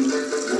Música